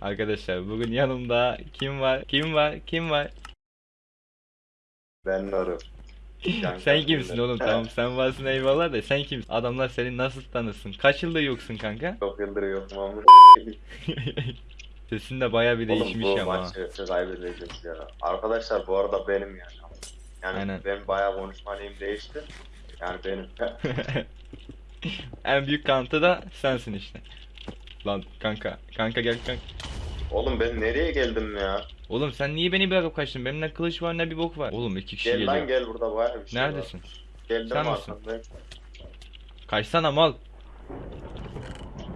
Arkadaşlar bugün yanımda kim var? Kim var? Kim var? Ben varım. Sen kimsin oğlum? Tamam sen varsın eyvallah da sen kimsin? Adamlar seni nasıl tanısın? Kaç yıldır yoksun kanka? Çok yıldır yokum ama. Sesin de baya bir Oğlum değişmiş bu ama. maçı kaybedeceğiz ya. Arkadaşlar bu arada benim yani. Yani Aynen. benim bayağı konuşmalıyım değişti. Yani benim. en büyük kantı da sensin işte. Lan kanka, kanka gel kanka. Oğlum ben nereye geldim ya? Oğlum sen niye beni bırakıp kaçtın? Benim ne kılıç var ne bir bok var. Oğlum iki kişi Gel geliyor. lan gel burada bayağı bir şey Neredesin? var. Geldim Sen misin? arkamda. Kaçsana mal.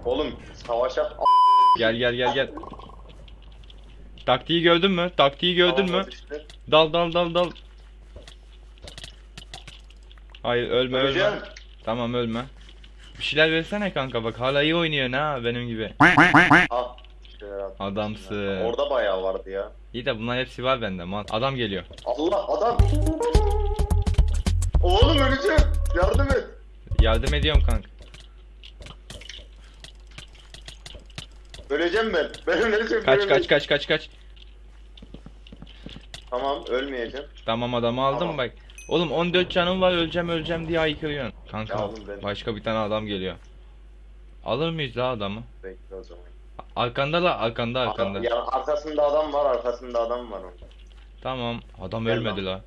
Oğlum savaşa Gel gel gel gel. Taktiği gördün mü? Taktiği gördün mü? İşte. Dal dal dal dal. Hayır ölme ölme. Öleceğim. Tamam ölme. Bir şeyler versene kanka bak hala iyi oynuyor ha benim gibi. Ah. ya. Adamsın. Orada bayağı vardı ya. İyi de bunlar hepsi var bende mal. Adam geliyor. Allah adam. Oğlum öleceğim. Yardım et. Yardım ediyorum kanka. Öleceğim ben. Ben öleceğim. Kaç ben kaç öleceğim. kaç kaç kaç. Tamam ölmeyeceğim. Tamam adamı aldım Tamam. bak. Oğlum 14 canım var öleceğim öleceğim diye haykırıyorsun. Kanka ben- başka bir tane adam geliyor. Alır mıyız la adamı? Bekle o zaman. Arkanda la arkanda arkanda. Adam, ya arkasında adam var, arkasında adam var onun. Tamam adam Gel ölmedi lan. la.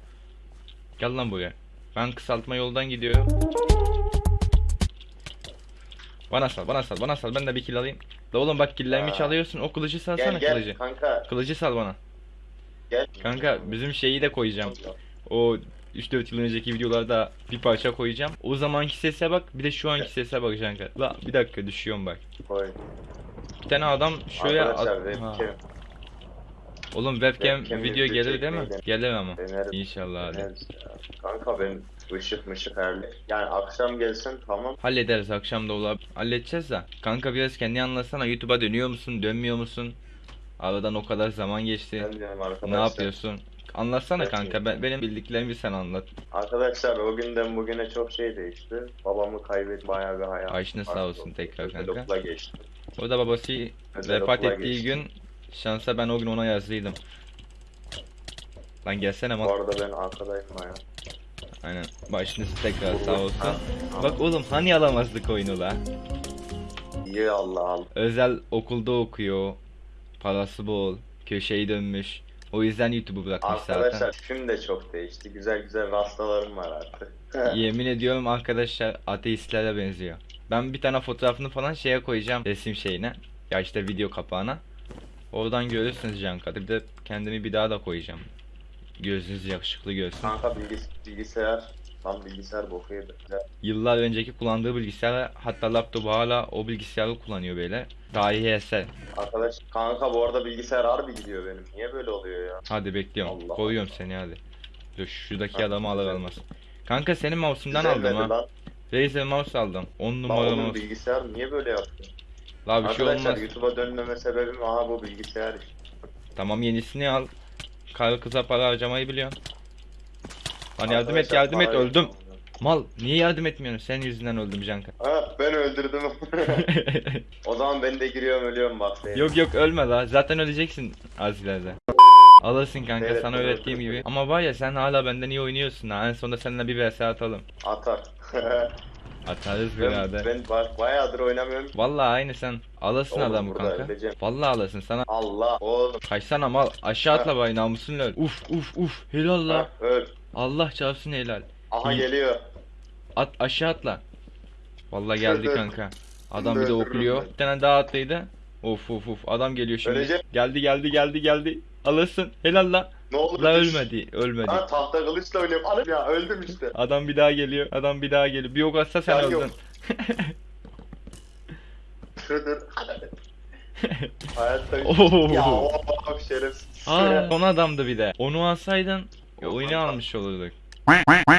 Gel lan buraya. Ben kısaltma yoldan gidiyorum. Bana sal bana sal bana sal ben de bir kill alayım. La oğlum bak killerimi Ha. çalıyorsun o kılıcı salsana Gel gel kılıcı. kanka Kılıcı sal bana. gel. Kanka bizim şeyi de koyacağım. O 3-4 yıl önceki videolarda bir parça koyacağım. O zamanki sese bak bir de şu anki sese bak kanka. La bir dakika düşüyorum bak. Koy. Bir tane adam şöyle Arkadaşlar ha. webcam Oğlum webcam, webcam video gelir değil mi? Gelir ama. denerim. İnşallah hadi. deneriz. Kanka ben ışık mışık herli. Yani akşam gelsin tamam. Hallederiz akşam da olabilir. Halledeceğiz de. Kanka biraz kendi anlatsana. YouTube'a dönüyor musun? Dönmüyor musun? Aradan o kadar zaman geçti. Ne yapıyorsun? Anlatsana Evet, kanka. Ben, benim bildiklerimi sen anlat. Arkadaşlar o günden bugüne çok şey değişti. Babamı kaybet bayağı bir hayat. Başına sağ olsun tekrar kanka. Okula geçti. O da babası Özel vefat ettiği geçti. gün şansa ben o gün ona yazlıydım. Lan gelsene Bu mal. arada ben arkadayım baya. Aynen. Başınız tekrar sağ olsun. Ha, Bak oğlum hani alamazdık oyunu la. İyi Allah Allah. Özel okulda okuyor. Parası bol. Köşeyi dönmüş. O yüzden YouTube'u bırakmış zaten. Arkadaşlar film de çok değişti. Güzel güzel rastalarım var artık. Yemin ediyorum arkadaşlar ateistlere benziyor. Ben bir tane fotoğrafını falan şeye koyacağım resim şeyine. Ya işte video kapağına. Oradan görürsünüz Canka. Bir de kendimi bir daha da koyacağım. Gözünüz yakışıklı görsün. Kanka bilgis- bilgisayar. Tam bilgisayar boku yedi. Yıllar önceki kullandığı bilgisayar hatta laptopu hala o bilgisayarı kullanıyor böyle. Tarihi eser. Arkadaş kanka bu arada bilgisayar harbi gidiyor benim. Niye böyle oluyor ya? Hadi bekliyorum. Allah Koyuyorum seni hadi. Dur şuradaki Ha, adamı alır almaz. Kanka senin mouse'undan aldım ha. lan. Razer mouse aldım. 10 Lan numara mouse. bilgisayar niye böyle yaptı? La bir şey Arkadaşlar olmaz. YouTube'a dönmeme sebebim aha bu bilgisayar. Tamam yenisini al. Karı kıza para harcamayı biliyorsun. Lan yardım et yardım et öldüm. Mal niye yardım etmiyorsun? Senin yüzünden öldüm Canka. Ha ben öldürdüm. o zaman ben de giriyorum ölüyorum bak. yok yok ölme la. Zaten öleceksin az ileride. Alırsın kanka Evet, sana öğrettiğim gibi. Ama var ya sen hala benden iyi oynuyorsun ha. En sonunda seninle bir vs atalım. Atar. Atarız ben, birader. ben ba- bayağıdır oynamıyorum. Vallahi aynı sen. Alırsın Oğlum, adamı burada kanka. öleceğim. Vallahi alırsın sana. Allah oğlum. Kaçsana mal. Aşağı atla bay namusun öl. Uf uf uf. Helal la. Ha, öl. Allah çarpsın helal. Aha İyi. geliyor. At aşağı atla. Vallahi geldi kanka. Adam bir de Öldürürüm okluyor. ben. Bir tane daha atlıydı. Of of of adam geliyor şimdi. Öleceğim. Geldi geldi geldi geldi. Alırsın. Helal la. Ne olur La düş. ölmedi. Ölmedi. Ha tahta kılıçla oynuyorum. Anam ya öldüm işte. Adam bir daha geliyor. Adam bir daha geliyor. Bir ok atsa sen Ya yok. öldün. Dur. Hayatta Oo. Ya o şerefsiz. Aa, son adamdı bir de. Onu alsaydın ya, oyunu almış olurduk.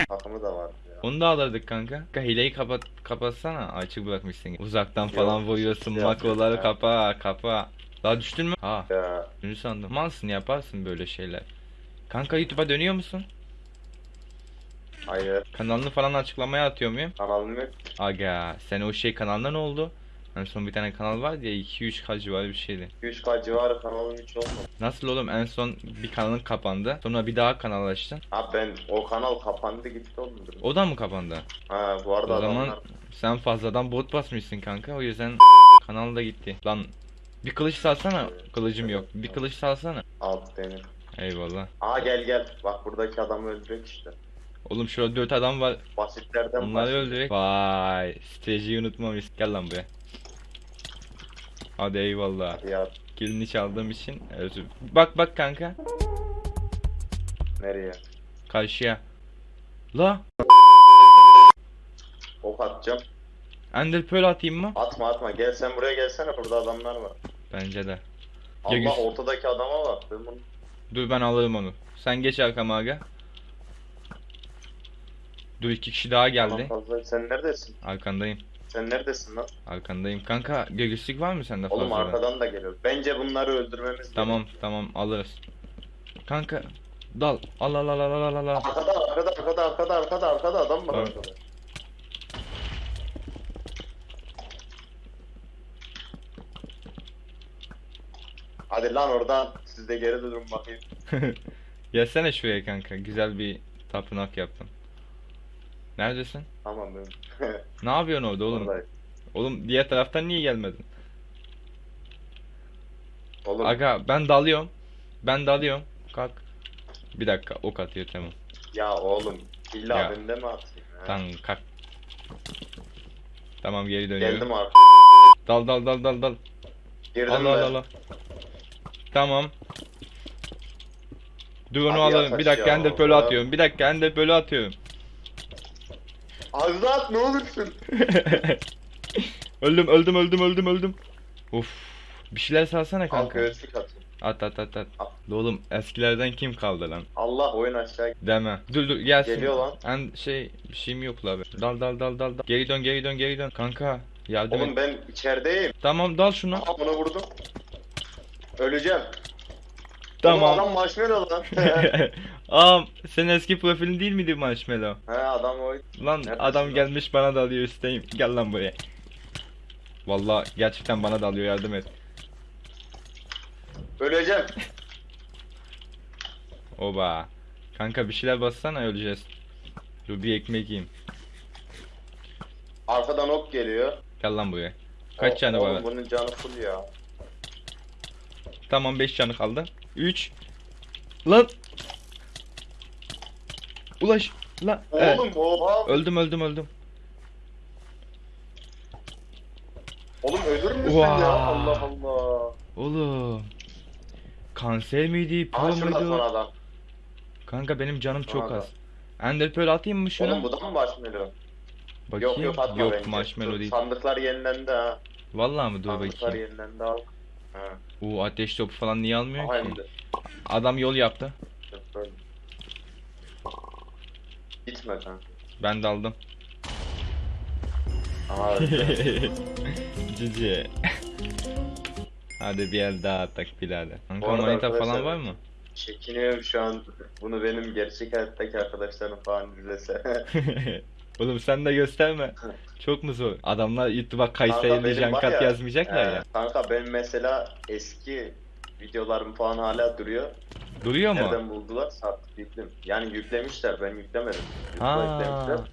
Takımı da var ya. Onu da alırdık kanka. Kanka hileyi kapat kapatsana. Açık bırakmışsın. Uzaktan Yok, falan vuruyorsun. şey Makroları kapa kapa. Daha düştün mü? Ha. Ya Ünlü sandım. Malsın yaparsın böyle şeyler. Kanka YouTube'a dönüyor musun? hayır Kanalını falan açıklamaya atıyor muyum? kanalım yok. Aga sen o şey kanalına ne oldu? En son bir tane kanal vardı ya 2-3K civarı bir şeydi. 3K civarı kanalım hiç olmadı. Nasıl oğlum en son bir kanalın kapandı. Sonra bir daha kanal açtın. Ha ben o kanal kapandı gitti oğlum. O da mı kapandı? Ha bu arada O zaman adamlar sen fazladan bot basmışsın kanka. O yüzden kanal da gitti. Lan bir kılıç salsana. Kılıcım yok. Bir kılıç salsana. alt benim. Eyvallah. Aa gel gel. Bak buradaki adamı öldürek işte. Oğlum şurada 4 adam var. Basitlerden Onları basit. öldürek. Vay. Stratejiyi unutmamış. Gel lan buraya. Hadi eyvallah. Ya Kilini çaldığım için özür. Bak bak kanka. nereye? Karşıya. La. Ok atacağım. Ender Pearl atayım mı? Atma atma. Gel sen buraya gelsene. Burada adamlar var. Bence de. Allah güz- ortadaki adama bak. Ben bunu... Dur ben alırım onu. Sen geç arkama aga. Dur iki kişi daha geldi. Sen neredesin? Arkandayım. Sen neredesin lan? Arkandayım. Kanka göğüslük var mı sende Oğlum fazladan? arkadan da geliyor. Bence bunları öldürmemiz Tamam tamam alırız. Kanka dal. Al al al al al al al. Arkada arkada arkada arkada arkada arkada adam var Tamam. arkada. Hadi lan oradan siz de geri durun bakayım. Gelsene şuraya kanka. Güzel bir tapınak yaptım. Neredesin? Tamam ben. Ne yapıyorsun orada oğlum? Oradayım. Oğlum diğer taraftan niye gelmedin? Oğlum Aga ben dalıyorum. Ben dalıyorum. Kalk. Bir dakika ok atıyor tamam. ya oğlum illa Ya. bende mi atayım? ha? Tamam kalk. Tamam geri dönüyorum. Geldim abi. Dal dal dal dal dal. Girdim Al ben. al al al. Tamam. Dur onu alalım. Bir dakika ender ya. atıyorum. Bir dakika ender pearl atıyorum. Az daha at ne olursun. öldüm öldüm öldüm öldüm öldüm. Of. Bir şeyler salsana Al kanka. göğüslük atayım. At at at at. Oğlum eskilerden kim kaldı lan? Allah oyun aşağı Deme. Dur dur gelsin. Geliyor lan. En şey bir şeyim yok la abi. Dal dal dal dal dal. Geri dön geri dön geri dön. Kanka yardım Oğlum et. ben içerideyim. Tamam dal şunu. Aha bunu vurdum. Öleceğim. Tamam. Oğlum adam marshmallow lan. Ağam senin eski profilin değil miydi Marshmallow? He adam o. Lan Neredesin adam lan? gelmiş bana dalıyor üstteyim. Gel lan buraya. Vallahi gerçekten bana dalıyor yardım et. Öleceğim. Oba. Kanka bir şeyler bassana öleceğiz. Dur bir ekmek yiyeyim. Arkadan ok geliyor. Gel lan buraya. Kaç O- oğlum var? bunun canı full ya. Tamam 5 canı kaldı. 3 Lan Ulaş lan Evet. Oğlum oha. Öldüm öldüm öldüm. Oğlum ölür müsün ya? Allah Allah. Oğlum. Kanser miydi? Aha Pro şurada son muydu? adam. Kanka benim canım çok Nerede? az. Ender Pearl atayım mı şuna? Oğlum bu da mı marshmallow? Bakayım. Yok yok atma bence. marshmallow Dur, değil. Sandıklar yenilendi ha. Vallahi mı? Dur Sandıklar bakayım. yenilendi al. Ha. Oo ateş topu falan niye almıyor Aha ki? indi. Adam yol yaptı. Böyle. Gitme kanka. Ben de aldım. Aha öldü. Cici. Hadi bir el daha atak birader. Bu Kanka arada manita falan arkadaşlar- var mı? Çekiniyorum şu an. Bunu benim gerçek hayattaki arkadaşlarım falan izlese. Oğlum sen de gösterme. Çok mu zor? Adamlar YouTube'a Kayseri'li benim var jankat ya, yazmayacaklar ya. Kanka benim mesela eski videolarım falan hala duruyor. Duruyor mu? Nereden buldular? Sattık yüklüm. Yani yüklemişler ben yüklemedim. YouTube'a Ha. yüklemişler.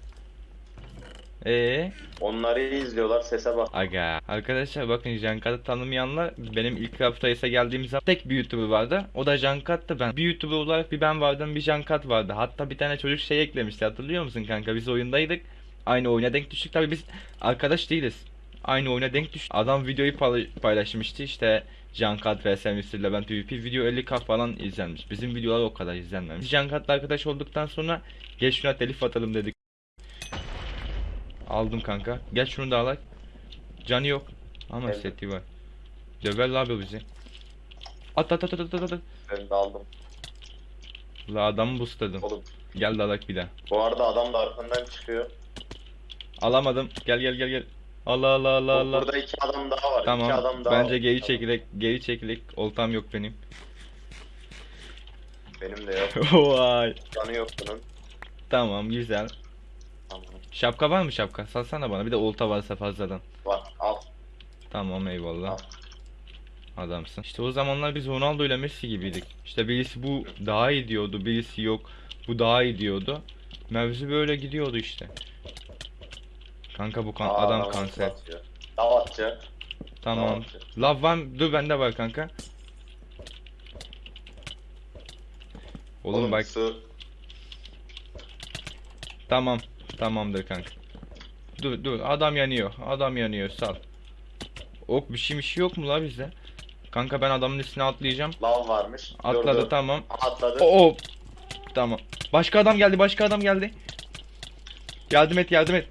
Ee, Onları izliyorlar sese bak. aga. Arkadaşlar bakın Jankat'ı tanımayanlar benim ilk Raftayıs'a geldiğim zaman tek bir YouTuber vardı. O da Jankat'tı ben. Bir YouTuber olarak bir ben vardım, bir Jankat vardı. Hatta bir tane çocuk şey eklemişti. Hatırlıyor musun kanka? Biz oyundaydık. Aynı oyuna denk düştük. Tabii biz arkadaş değiliz. Aynı oyuna denk düştük. Adam videoyu payla- paylaşmıştı. İşte Jankat vs Mr. Levent PvP video 50k falan izlenmiş. Bizim videolar o kadar izlenmemiş. Biz Jankat'la arkadaş olduktan sonra gel şuna telif atalım dedik. Aldım kanka. Gel şunu da alak. Canı yok. Ama Evet. seti var. Döver abi bizi. At at at at at at. Ben de aldım. La adamı boostladım. Oğlum Gel de alak bir daha. bu arada adam da arkandan çıkıyor. Alamadım. Gel gel gel gel. Allah Allah Allah Allah. Burada iki adam daha var. iki Tamam. adam daha Bence var. geri çekilek. Geri çekilek. Oltam yok benim. Benim de yok. Vay. Canı yok bunun. Tamam güzel. Tamam. Şapka var mı şapka? Salsana bana. Bir de olta varsa fazladan. Var al. Tamam eyvallah. Al. Adamsın. İşte o zamanlar biz Ronaldo ile Messi gibiydik. İşte birisi bu daha iyi diyordu, birisi yok. Bu daha iyi diyordu. Mevzu böyle gidiyordu işte. Kanka bu kan Aa, adam kanser. Lav atacak. Tamam. Lav var? Dur bende var kanka. Oğlum, bak Su. tamam. Tamamdır kanka. Dur dur adam yanıyor. Adam yanıyor sal. Ok bir şey bir şey yok mu la bizde? Kanka ben adamın üstüne atlayacağım. Lav varmış. Atladı Durdu. tamam. Atladı. Oo. Tamam. Başka adam geldi, başka adam geldi. Yardım et, yardım et.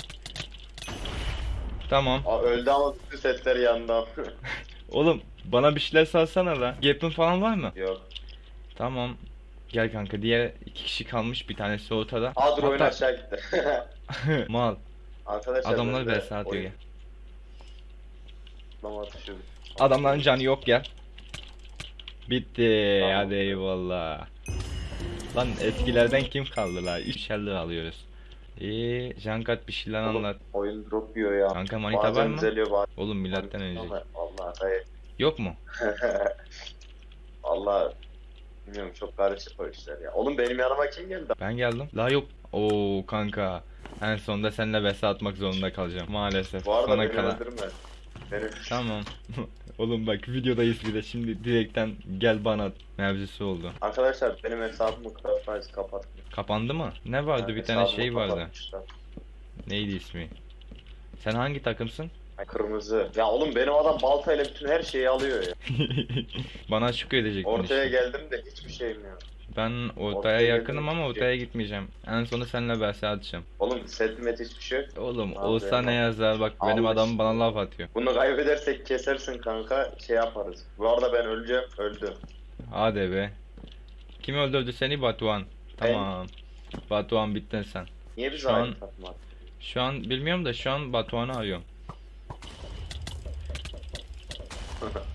Tamam. Aa, öldü ama bütün setler yandı. Oğlum bana bir şeyler salsana la. Gap'in falan var mı? Yok. Tamam. Gel kanka diğer iki kişi kalmış bir tanesi ortada. Aa dur oyun Hatta- aşağı gitti. Mal. Arkadaşlar Adamlar ben vs atıyor atlama atışı- Adamların canı yok gel. Bitti. Tamam. Hadi eyvallah. Lan eskilerden kim kaldı la? 3 şerli alıyoruz. Eee Jankat bir şeyler Oğlum, anlat. Oyun drop yiyor ya. Kanka manita var Bazen mı? düzeliyor bazen. Oğlum milattan önce. Allah hayır. Yok mu? Allah bilmiyorum çok karışık o işler ya. Oğlum benim yanıma kim geldi? Ben geldim. La yok. Oo kanka. En sonunda seninle vs atmak zorunda kalacağım. Maalesef. Beni kalan. öldürme. Beni Tamam. Oğlum bak videodayız bir de şimdi direkten gel bana mevzusu oldu. Arkadaşlar benim hesabımı Craftwise kapatmış. Kapandı mı? Ne vardı? Yani bir tane şey vardı. Neydi ismi? Sen hangi takımsın? Kırmızı. Ya oğlum benim adam baltayla bütün her şeyi alıyor ya. Bana şükür edecektin Ortaya işte. geldim de hiçbir şeyim yok. Ben ortaya Ortaya yakınım ama şey ortaya gitmeyeceğim. En sonu seninle vs atacağım. Oğlum setmet hiçbir şey yok. Oğlum Abi olsa ne yazar bak benim Allah adam bana laf atıyor. Bunu kaybedersek kesersin kanka şey yaparız. Bu arada ben öleceğim. Öldüm. Hadi be. Kim öldürdü seni Batuhan? Tamam. Batuhan bittin sen. Niye biz Şu aynı an- takım attık? Şu an bilmiyorum da şu an Batuhan'ı arıyorum.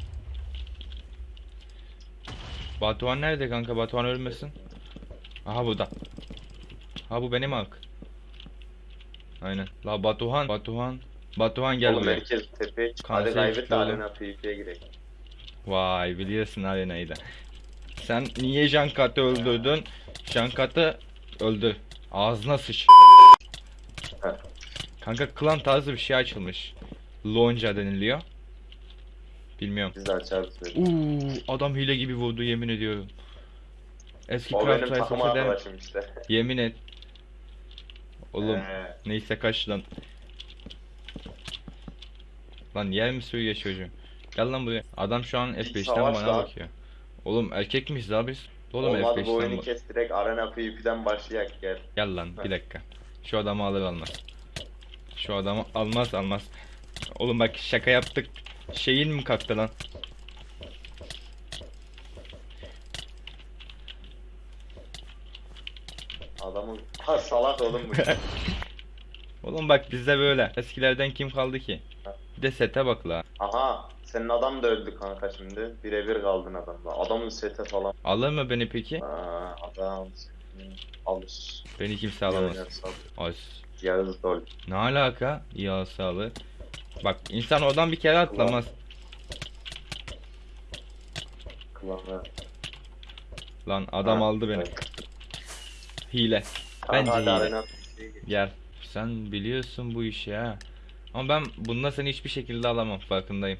Batuhan nerede kanka? Batuhan ölmesin. Aha burada. Ha bu benim hak. Aynen. La Batuhan, Batuhan. Batuhan gel Oğlum buraya. herkes tepeye çık. Kanser Hadi kaybet de çıktı oğlum. arena PvP'ye girelim. Vay biliyorsun arenayı da. Sen niye Jankat'ı öldürdün? Jankat'ı öldü. Ağzına sıç. Kanka klan tarzı bir şey açılmış. Lonca deniliyor. Bilmiyorum. Biz de açarız böyle. Uuu adam hile gibi vurdu yemin ediyorum. Eski O benim Craft takım arkadaşım işte. Yemin et. Oğlum Ee, neyse kaç lan. Lan yer mi suyu çocuğum? Gel lan buraya. Adam şu an İlk F5'ten savaş bana lan. bakıyor. Oğlum erkek miyiz la biz? Oğlum Olmadı bu F5'ten oyunu bak- kes direkt arena PvP'den başlayak gel. Gel lan bir dakika. Şu adamı alır almaz. Şu adamı almaz almaz. Oğlum bak şaka yaptık. Şeyin mi kalktı lan? Adamın ha salak oğlum bu. Oğlum bak bizde böyle. Eskilerden kim kaldı ki? Bir de sete bak la. Aha senin adam da öldü kanka şimdi. Birebir kaldın adamla. Adamın sete falan. Alır mı beni peki? Aa, adam alır. Beni kimse alamaz. Yağız alır. Yağız dol. Ne alaka? İyi sağlığı. Bak insan oradan bir kere atlamaz. Kıvamı. Lan adam Ha, aldı beni. evet. Hile. Tamam, Bence hile. Gel. Sen biliyorsun bu işi ha. Ama ben bunda seni hiçbir şekilde alamam farkındayım.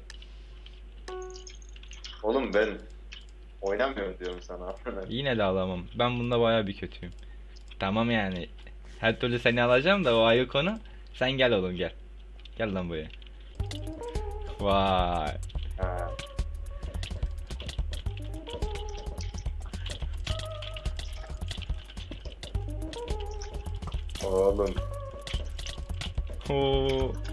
Oğlum ben oynamıyorum diyorum sana. Yine de alamam. Ben bunda baya bir kötüyüm. Tamam yani. Her türlü seni alacağım da o ayrı konu. Sen gel oğlum gel. Gel lan buraya. Vay. Ha. Oğlum Oo.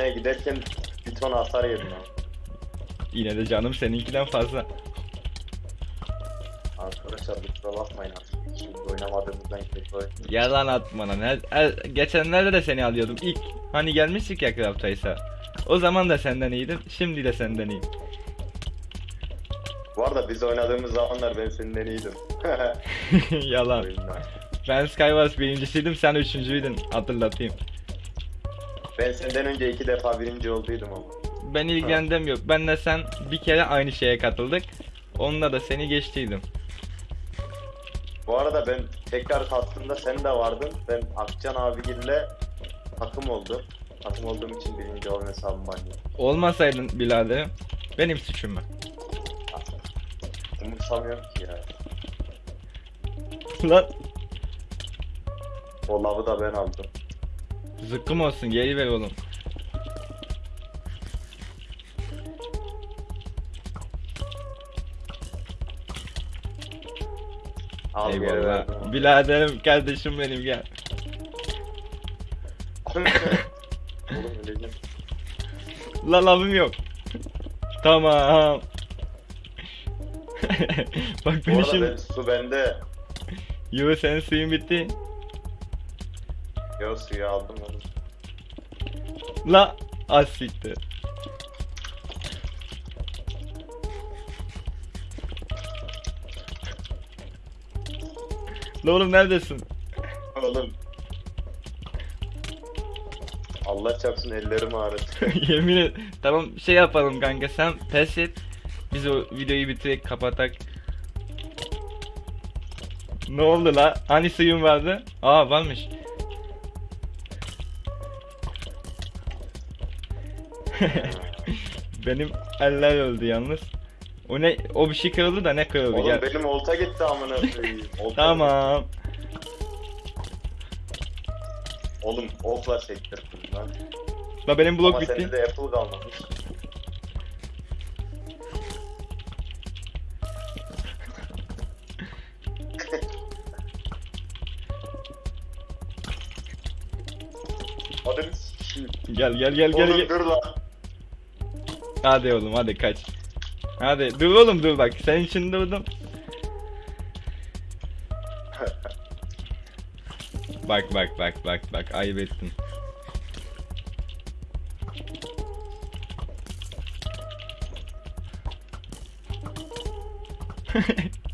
Onu kapatmaya giderken bir ton hasar yedim ha. Yine de canım seninkinden fazla. Arkadaşlar kusura bakmayın artık. şimdi oynamadığımızdan kötü oyun. Yalan atma lan. Her, her- geçenlerde de seni alıyordum ilk. Hani gelmiştik ya Craft Ice'a. O zaman da senden iyiydim. Şimdi de senden iyiyim. Bu arada biz oynadığımız zamanlar ben senden iyiydim. Yalan. Oyunda. Ben Skywars birincisiydim sen üçüncüydün. Hatırlatayım. Ben senden önce iki defa birinci olduydum ama. Ben ilgilendim yok. Benle sen bir kere aynı şeye katıldık. Onunla da seni geçtiydim. Bu arada ben tekrar kalktığımda sen de vardın. Ben Akcan abigille takım oldum. Takım olduğum için birinci olan hesabım banyo. Olmasaydın biraderim benim suçum mu? Umursamıyorum ki ya. Lan O lavı da ben aldım. Zıkkım olsun geri ver oğlum. Al geri Eyvallah. verdim. Biraderim kardeşim benim gel. Oğlum öleceğim. La lavım yok. Tamam. Bak Bu beni arada şimdi. ben, su bende. Yo senin suyun bitti. Yo suyu aldım oğlum. La az siktir. La oğlum neredesin? Oğlum. Allah çarpsın ellerim ağrıdı. Yemin et. Tamam şey yapalım kanka sen pes et. Biz o videoyu bitirek kapatak. Ne oldu la? Hani suyun vardı? Aa varmış. Benim eller öldü yalnız. O ne? O bir şey kırıldı da ne kırıldı? Oğlum Gel. benim olta gitti amına koyayım. Olta Tamam. Oğlum okla sektirdim lan. La benim blok Ama bitti. sende de apple kalmamış. Hadi sikeyim. Gel gel gel gel. Oğlum gel. dur lan. Hadi oğlum hadi kaç. Hadi dur oğlum dur bak senin için durdum. bak bak bak bak bak ayıp ettin.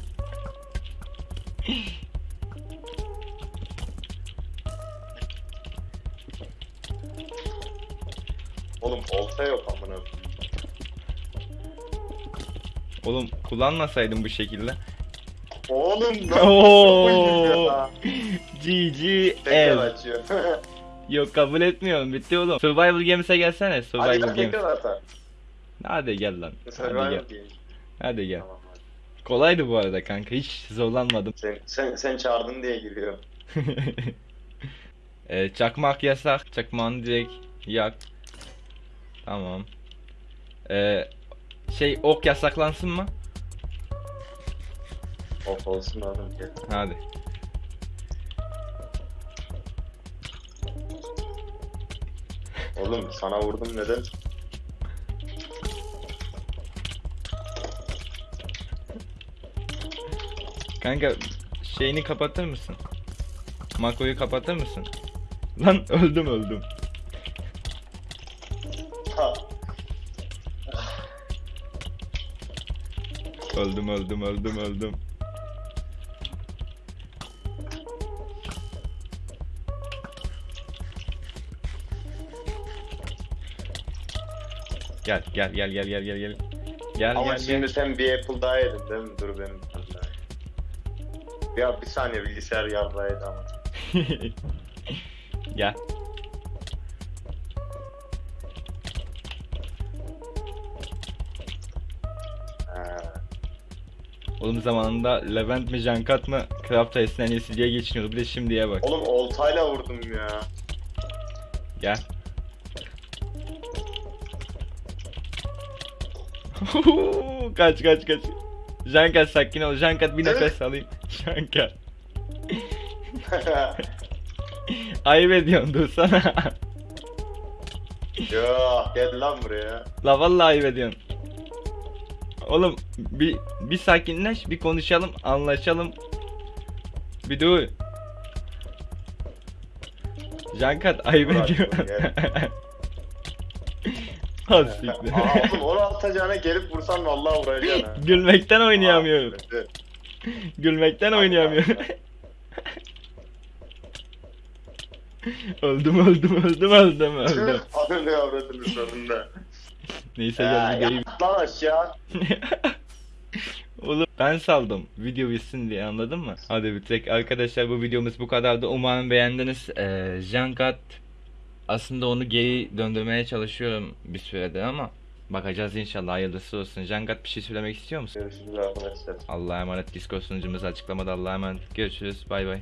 oğlum kullanmasaydım bu şekilde. Oğlum Oo. lan. GG Tekrar ev. açıyor. Yok kabul etmiyorum bitti oğlum. Survival Games'e gelsene Hadi Survival lan Games. tekrar atar. Hadi gel lan. Hadi Survival gel. Hadi gel. Tamam hadi. Kolaydı bu arada kanka hiç zorlanmadım. Sen, sen, sen çağırdın diye giriyor. e, çakmak yasak. Çakmağını direkt yak. Tamam. E, şey ok yasaklansın mı? Of olsun oğlum gel. Hadi. Oğlum sana vurdum neden? Kanka şeyini kapatır mısın? Makroyu kapatır mısın? Lan öldüm öldüm. Ha. Öldüm öldüm öldüm öldüm. Gel gel gel gel gel gel gel. Gel Ama gel şimdi gel. sen bir apple daha yedin değil mi? Dur benim. Ya bir saniye bilgisayar yarrağıydı ama. gel. Oğlum zamanında Levent mi Jankat mı Craft Ice'ın en iyisi diye geçiniyordu. Bir de şimdiye bak. Oğlum oltayla vurdum ya. Gel. kaç kaç kaç. Jankat sakin ol. Jankat bir nefes alayım. Jankat. Ayıp ediyorsun dursana. ya gel lan buraya. La vallahi ayıp ediyorsun. Oğlum bir bir sakinleş, bir konuşalım, anlaşalım. Bir dur. Jankat ayıp ediyor. Az siktir. Aa, oğlum onu atacağına gelip vursan vallahi vuracaksın ha. Gülmekten oynayamıyorum. Aa, evet. Gülmekten oynayamıyorum. öldüm öldüm öldüm öldüm öldüm. Ananı avradını sonunda. Neyse Ya, gel gideyim. yat lan aşağı. Oğlum ben saldım. Video bitsin diye anladın mı? Hadi bitirek. Arkadaşlar bu videomuz bu kadardı. Umarım beğendiniz. Ee, Jankat aslında onu geri döndürmeye çalışıyorum bir süredir ama bakacağız inşallah hayırlısı olsun. Jankat bir şey söylemek istiyor musun? Görüşürüz arkadaşlar. Allah'a emanet. Discord sunucumuz açıklamada Allah'a emanet. Görüşürüz. Bay bay.